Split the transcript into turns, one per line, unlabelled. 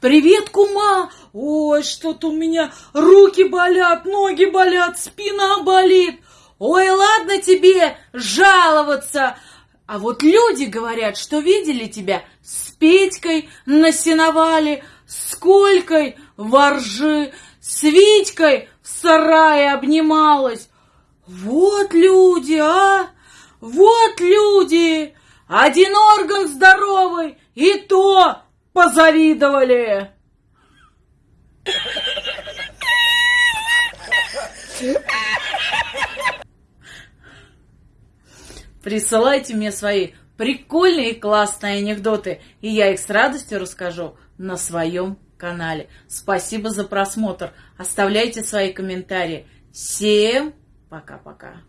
Привет, кума! Ой, что-то у меня руки болят, ноги болят, спина болит. Ой, ладно тебе жаловаться. А вот люди говорят, что видели тебя с Петькой на сеновале, с Колькой воржи, с Витькой в сарае обнималась. Вот люди, а! Вот люди! Один орган здоровый, и то позавидовали. Присылайте мне свои прикольные и классные анекдоты, и я их с радостью расскажу на своем канале. Спасибо за просмотр. Оставляйте свои комментарии. Всем пока-пока.